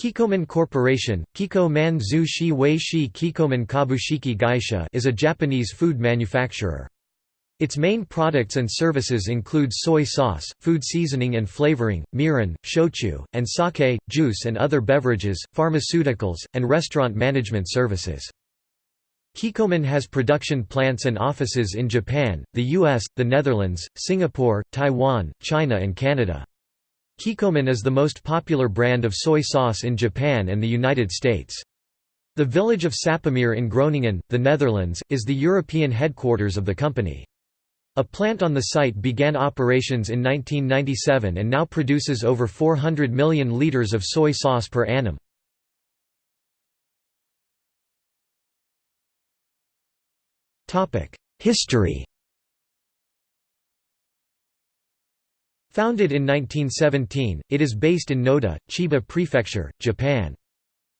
Kikkoman Corporation, Kiko Man Zu Kikkoman Kabushiki Gaisha is a Japanese food manufacturer. Its main products and services include soy sauce, food seasoning and flavoring, mirin, shochu, and sake, juice and other beverages, pharmaceuticals, and restaurant management services. Kikkoman has production plants and offices in Japan, the US, the Netherlands, Singapore, Taiwan, China and Canada. Kikkoman is the most popular brand of soy sauce in Japan and the United States. The village of Sappemeer in Groningen, the Netherlands, is the European headquarters of the company. A plant on the site began operations in 1997 and now produces over 400 million liters of soy sauce per annum. History Founded in 1917, it is based in Noda, Chiba Prefecture, Japan.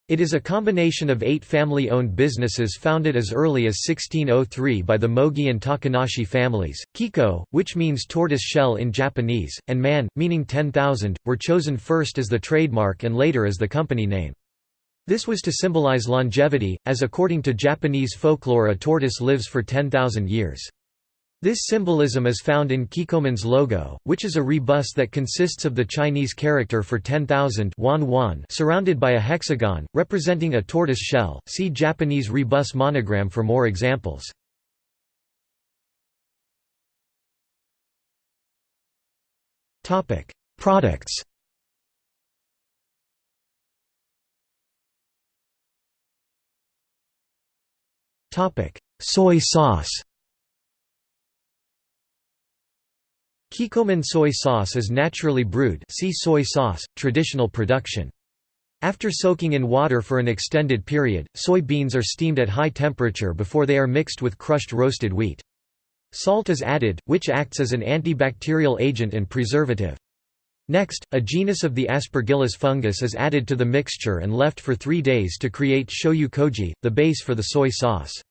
It is a combination of eight family-owned businesses founded as early as 1603 by the Mogi and Takanashi families. Kiko, which means tortoise shell in Japanese, and man, meaning 10,000, were chosen first as the trademark and later as the company name. This was to symbolize longevity, as according to Japanese folklore a tortoise lives for 10,000 years. This symbolism is found in Kikkoman's logo, which is a rebus that consists of the Chinese character for 10,000 surrounded by a hexagon, representing a tortoise shell. See Japanese rebus monogram for more examples. Products Soy sauce Kikkoman soy sauce is naturally brewed see soy sauce, traditional production. After soaking in water for an extended period, soy beans are steamed at high temperature before they are mixed with crushed roasted wheat. Salt is added, which acts as an antibacterial agent and preservative. Next, a genus of the Aspergillus fungus is added to the mixture and left for three days to create shoyu koji, the base for the soy sauce.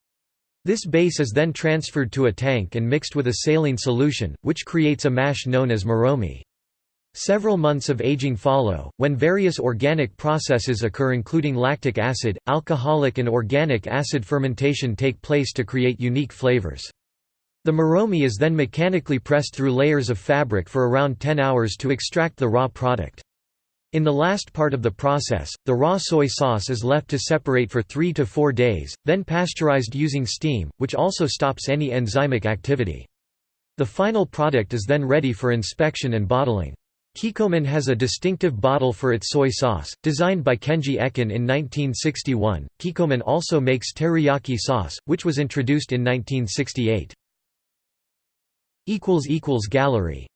This base is then transferred to a tank and mixed with a saline solution, which creates a mash known as moromi. Several months of aging follow, when various organic processes occur including lactic acid, alcoholic and organic acid fermentation take place to create unique flavors. The moromi is then mechanically pressed through layers of fabric for around 10 hours to extract the raw product. In the last part of the process, the raw soy sauce is left to separate for 3 to 4 days, then pasteurized using steam, which also stops any enzymic activity. The final product is then ready for inspection and bottling. Kikkoman has a distinctive bottle for its soy sauce, designed by Kenji Ekuan in 1961. Kikkoman also makes teriyaki sauce, which was introduced in 1968. Gallery